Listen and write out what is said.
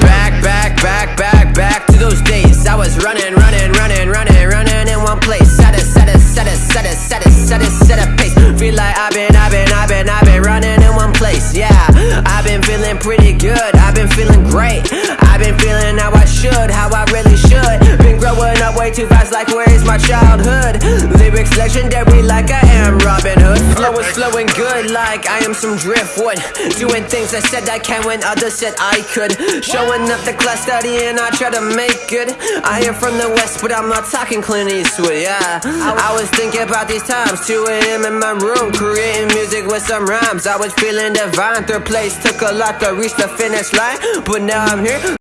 Back, back, back, back, back to those days. I was running, running, running, running, running in one place. Set it, set it, set it, set it, set it, set it, set a pace. Feel like I've been, I've been, I've been, I've been running in one place. Yeah, I've been feeling pretty good. I've been feeling great. I've been feeling how I should, how I really should. Been growing up way too fast, like where is my childhood? Legendary, like I am Robin Hood. Flow is flowing good, like I am some driftwood. Doing things I said I can when others said I could. Showing up the class studying, I try to make good. I am from the west, but I'm not talking Clint Eastwood. Yeah, I was thinking about these times, 2 a.m. in my room, creating music with some rhymes. I was feeling divine. Third place took a lot to reach the finish line, but now I'm here.